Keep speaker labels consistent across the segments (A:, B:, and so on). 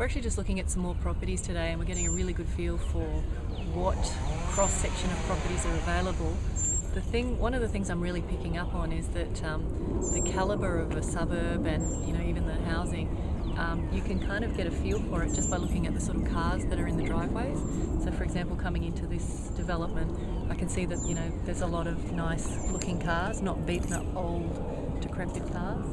A: We're actually just looking at some more properties today and we're getting a really good feel for what cross section of properties are available. The thing, one of the things I'm really picking up on is that um, the calibre of a suburb and you know even the housing, um, you can kind of get a feel for it just by looking at the sort of cars that are in the driveways. So for example, coming into this development, I can see that you know there's a lot of nice looking cars, not beaten up old decrepit cars.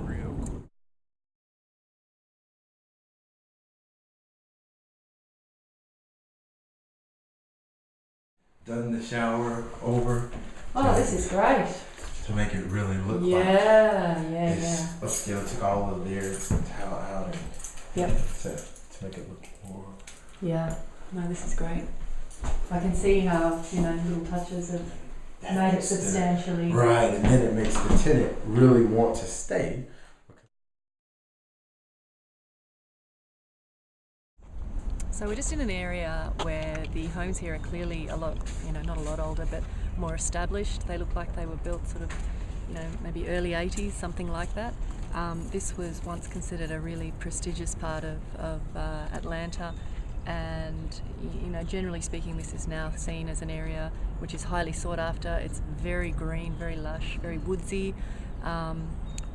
B: Done the shower over
A: Oh, this is great.
B: to make it really look like
A: Yeah, yeah, yeah.
B: upscale. Took all of their towel out and
A: Yep.
B: to, to make it look more.
A: Yeah, no, this is great. I can see how, you know, little touches have made it
B: makes the-
A: substantially.
B: Right, and then it makes the tenant really want to stay.
A: So we're just in an area where the homes here are clearly a lot, you know, not a lot older, but more established. They look like they were built sort of, you know, maybe early 80s, something like that. Um, this was once considered a really prestigious part of, of uh, Atlanta and you know generally speaking this is now seen as an area which is highly sought after it's very green very lush very woodsy um,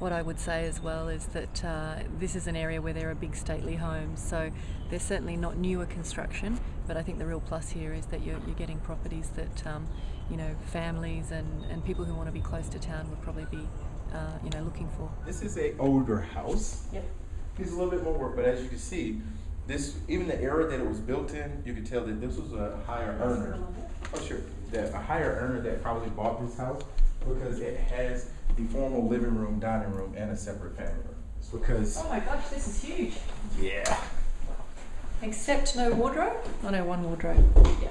A: what I would say as well is that uh, this is an area where there are big stately homes so they're certainly not newer construction but I think the real plus here is that you're, you're getting properties that um, you know families and, and people who want to be close to town would probably be uh, you know looking for
B: This is a older house.
A: Yep.
B: Needs a little bit more work, but as you can see, this even the era that it was built in, you could tell that this was a higher earner. Oh sure, that a higher earner that probably bought this house because it has the formal living room, dining room, and a separate family room. It's because
A: Oh my gosh, this is huge.
B: yeah,
A: Except no wardrobe? Oh no, one wardrobe. Yeah.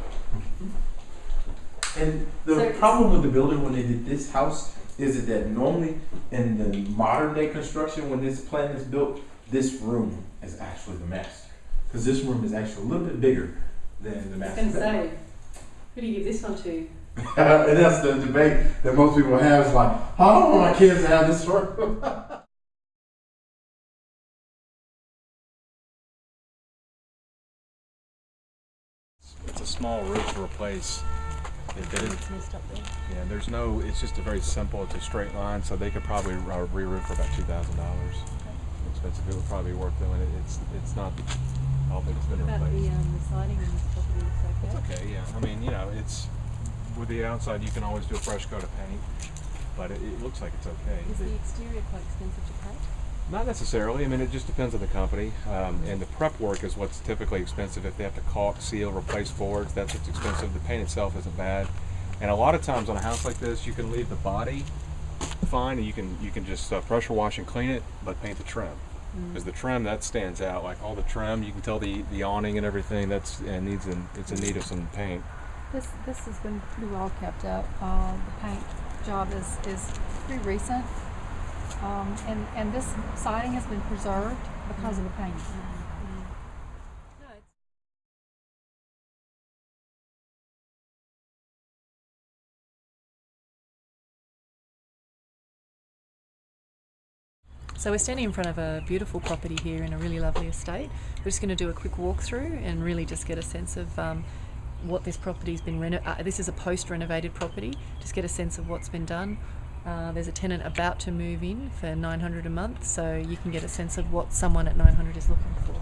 B: And the
A: So-
B: problem with the building when they did this house is that normally in the modern day construction, when this plan is built, this room is actually the master. Because this room is actually a little bit bigger than the master.
A: I
B: master.
A: was going to say, who do you give this one to?
B: and that's the debate that most people have is like, I don't want my kids to have this room.
C: It's a small roof to replace. If they didn't,
A: It's messed up there.
C: yeah, there's no, it's just a very simple, it's a straight line, so they could probably uh, re-roof for about two thousand dollars. Expensive, it would probably be worth doing it, it's, it's not all that it's been
A: What about the,
C: replaced.
A: um, the siding in this property
C: It's
A: okay?
C: okay, yeah, I mean, you know, it's, with the outside, you can always do a fresh coat of paint, but it, it looks like it's okay.
A: Is
C: The-
A: exterior quite expensive to paint?
C: Not necessarily. I mean, it just depends on the company. Um, and the prep work is what's typically expensive. If they have to caulk, seal, replace boards, that's what's expensive. The paint itself isn't bad. And a lot of times on a house like this, you can leave the body fine, and you can you can just uh, pressure wash and clean it, but paint the trim. Because the trim that stands out, like all the trim, you can tell the the awning and everything. That's and needs an, it's in need of some paint.
D: This, this has been pretty well kept up. Uh, the paint job is, is pretty recent. Um, and, and this siding has been preserved because of the paint.
A: No, it's So we're standing in front of a beautiful property here in a really lovely estate. We're just going to do a quick walkthrough and really just get a sense of um, what this property's been renovated. uh, This is a post-renovated property. Just get a sense of what's been done. Uh, there's a tenant about to move in for 900 a month, so you can get a sense of what someone at 900 is looking for.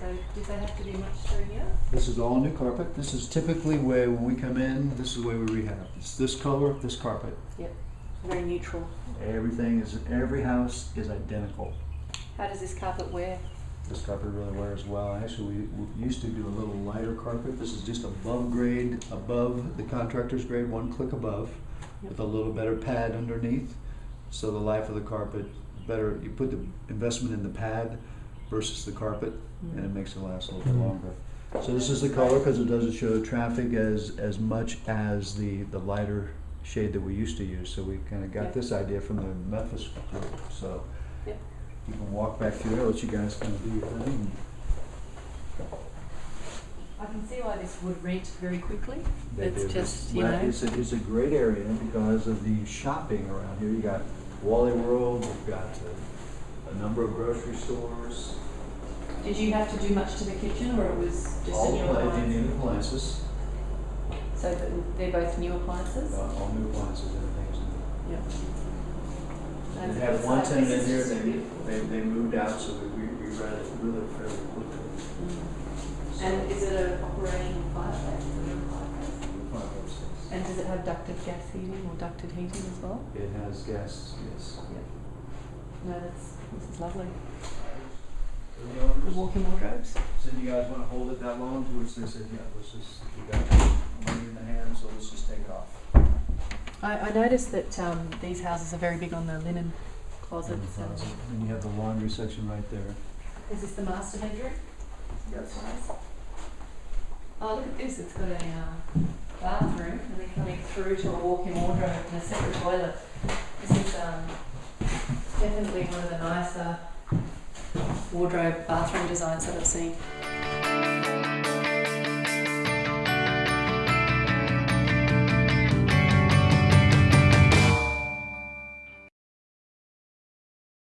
A: So, did they have to do much through here?
E: This is all new carpet. This is typically where, when we come in, this is where we rehab. It's this color, this carpet.
A: Yep. Very neutral.
E: Everything is, every house is identical.
A: How does this carpet wear?
E: This carpet really wears well. Actually, we, we used to do a little lighter carpet. This is just above grade, above the contractor's grade, one click above, with a little better pad underneath. So the life of the carpet, better, you put the investment in the pad versus the carpet, mm-hmm. and it makes it last a little bit longer. So this is the color because it doesn't show traffic as, as much as the, the lighter shade that we used to use. So we kind of got this idea from the Memphis group. So
A: Yeah.
E: You can walk back through there, let you guys kind of do your thing.
A: I can see why this would rent very quickly.
E: They
A: It's just, you
E: Well,
A: know,
E: It's a, it's a great area because of the shopping around here. You got Wally World, you've got uh, a number of grocery stores.
A: Did you have to do much to the kitchen or it was just
E: All
A: a new
E: pla-
A: appliance?
E: new appliances,
A: So th- they're both new appliances?
E: uh, all new appliances, everything's new.
A: Yeah. And
E: They
A: it's
E: had one tenant in
A: here,
E: there, they, they, they moved out, so we, we we ran it really fairly quickly.
A: Mm. And is it a operating fireplace? Is it a fireplace?
E: Five six.
A: And does it have ducted gas heating or ducted heating as well?
E: It has gas, yes.
A: No, that's, this is lovely.
E: The
A: The
E: owners
A: walk-in wardrobes?
E: said, you guys wanna hold it that long, to which they said, yeah, let's just, we got money in the hand, so let's just take it off.
A: I, I noticed that um, these houses are very big on the linen closets. and-
E: And you have the laundry section right there.
A: Is this the master bedroom?
E: Yes.
A: Size? Oh, look at this, it's got a uh, bathroom and then coming through to a walk-in wardrobe and a separate toilet. This is um, definitely one of the nicer wardrobe bathroom designs that I've seen.